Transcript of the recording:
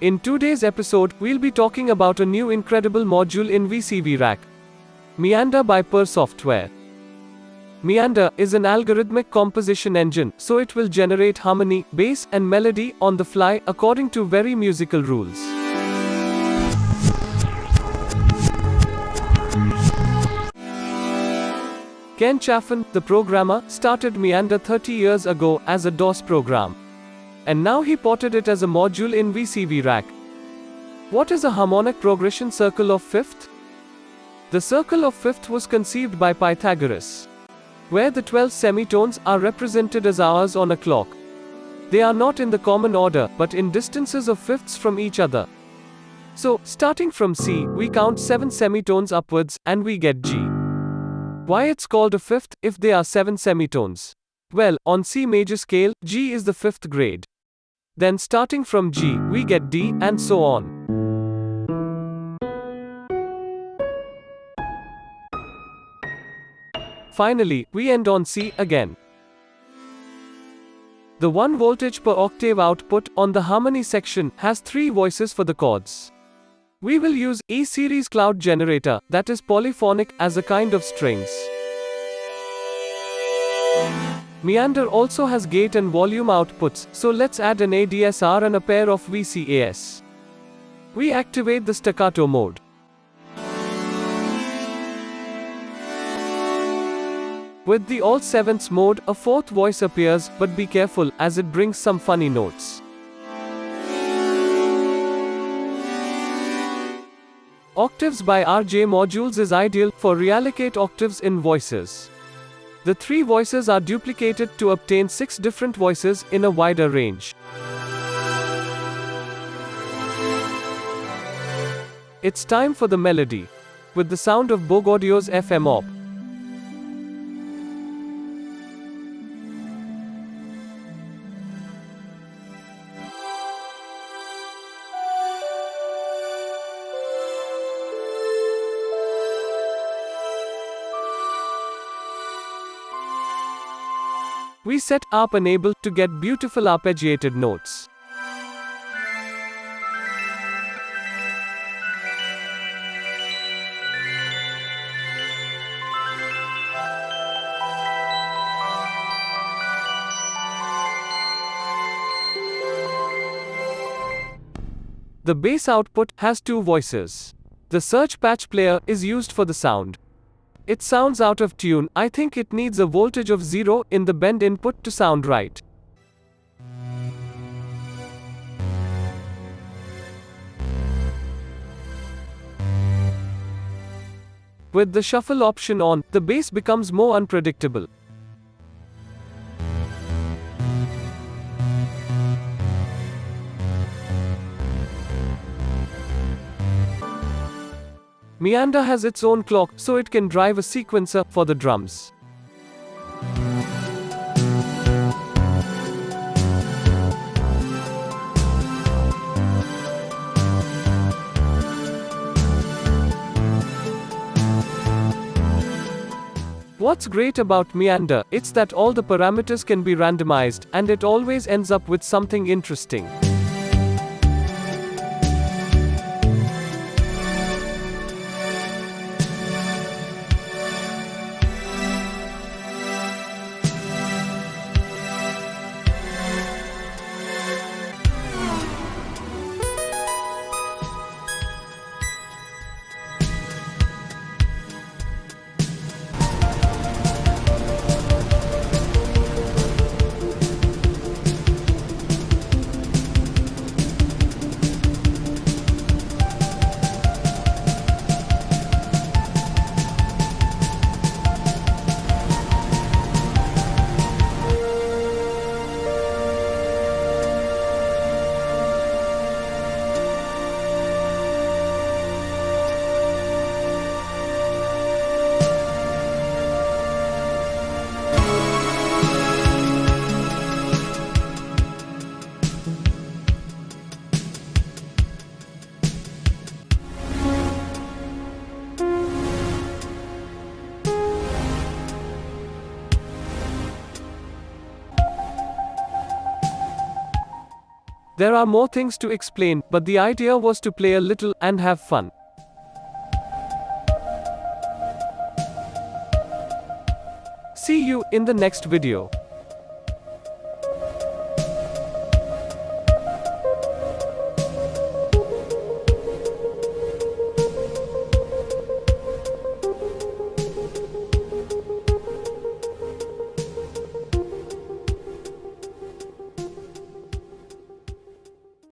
In today's episode, we'll be talking about a new incredible module in VCV Rack. Meander by Purr Software. Meander is an algorithmic composition engine, so it will generate harmony, bass, and melody on the fly according to very musical rules. Ken Chaffin, the programmer, started Meander 30 years ago as a DOS program. And now he ported it as a module in VCV Rack. What is a harmonic progression circle of fifth? The circle of fifth was conceived by Pythagoras, where the 12 semitones are represented as hours on a clock. They are not in the common order, but in distances of fifths from each other. So, starting from C, we count 7 semitones upwards, and we get G. Why it's called a fifth, if there are 7 semitones? Well, on C major scale, G is the fifth grade. Then starting from G, we get D, and so on. Finally, we end on C again. The 1 voltage per octave output on the harmony section has 3 voices for the chords. We will use E-series cloud generator that is polyphonic as a kind of strings. Meander also has gate and volume outputs, so let's add an ADSR and a pair of VCAS. We activate the staccato mode. With the all sevenths mode, a fourth voice appears, but be careful, as it brings some funny notes. Octaves by RJ Modules is ideal for reallocate octaves in voices. The three voices are duplicated to obtain six different voices in a wider range. It's time for the melody. With the sound of Bogaudio's FM op. We set ARP enable to get beautiful arpeggiated notes. The bass output has two voices. The search patch player is used for the sound. It sounds out of tune, I think it needs a voltage of 0 in the bend input to sound right. With the shuffle option on, the bass becomes more unpredictable. Meander has its own clock, so it can drive a sequencer for the drums. What's great about Meander, it's that all the parameters can be randomized, and it always ends up with something interesting. There are more things to explain, but the idea was to play a little and have fun. See you in the next video.